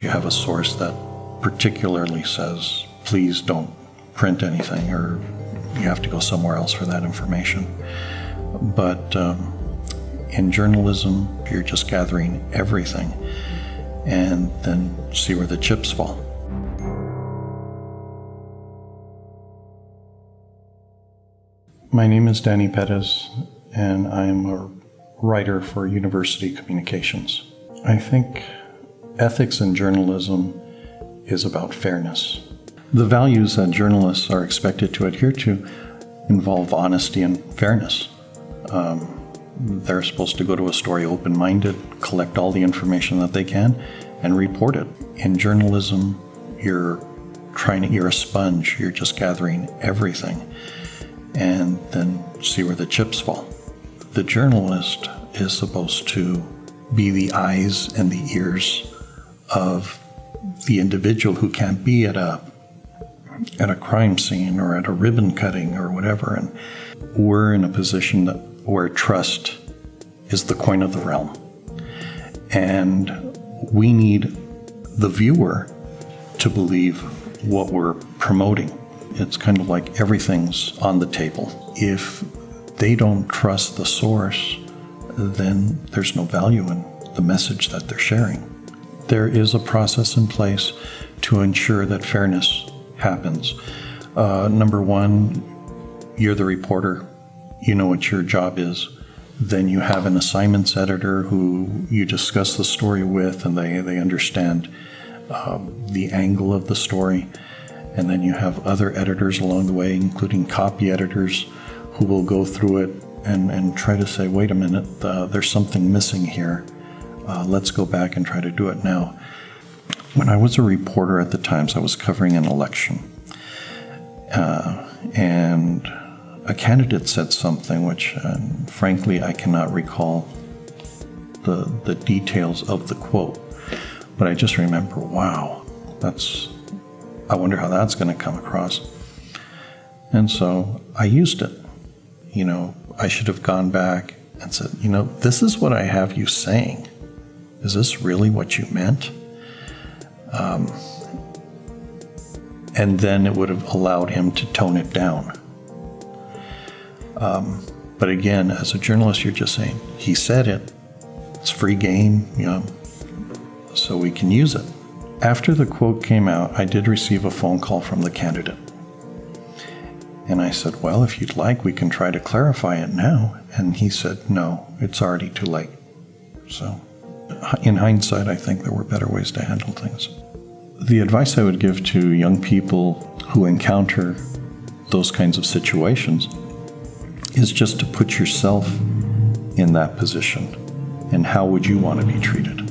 You have a source that particularly says, please don't print anything, or you have to go somewhere else for that information. But um, in journalism, you're just gathering everything and then see where the chips fall. My name is Danny Perez, and I'm a writer for University Communications. I think ethics in journalism is about fairness. The values that journalists are expected to adhere to involve honesty and fairness. Um, they're supposed to go to a story open minded, collect all the information that they can, and report it. In journalism, you're trying to, you're a sponge, you're just gathering everything and then see where the chips fall. The journalist is supposed to be the eyes and the ears of the individual who can't be at a at a crime scene or at a ribbon cutting or whatever and we're in a position that, where trust is the coin of the realm and we need the viewer to believe what we're promoting it's kind of like everything's on the table. If they don't trust the source, then there's no value in the message that they're sharing. There is a process in place to ensure that fairness happens. Uh, number one, you're the reporter, you know what your job is. Then you have an assignments editor who you discuss the story with, and they, they understand um, the angle of the story. And then you have other editors along the way, including copy editors, who will go through it and, and try to say, wait a minute, uh, there's something missing here. Uh, let's go back and try to do it now. When I was a reporter at the Times, I was covering an election. Uh, and a candidate said something which, uh, frankly, I cannot recall the, the details of the quote. But I just remember, wow, that's I wonder how that's going to come across. And so I used it. You know, I should have gone back and said, you know, this is what I have you saying. Is this really what you meant? Um, and then it would have allowed him to tone it down. Um, but again, as a journalist, you're just saying, he said it. It's free game, you know, so we can use it. After the quote came out, I did receive a phone call from the candidate. And I said, Well, if you'd like, we can try to clarify it now. And he said, No, it's already too late. So, in hindsight, I think there were better ways to handle things. The advice I would give to young people who encounter those kinds of situations is just to put yourself in that position and how would you want to be treated?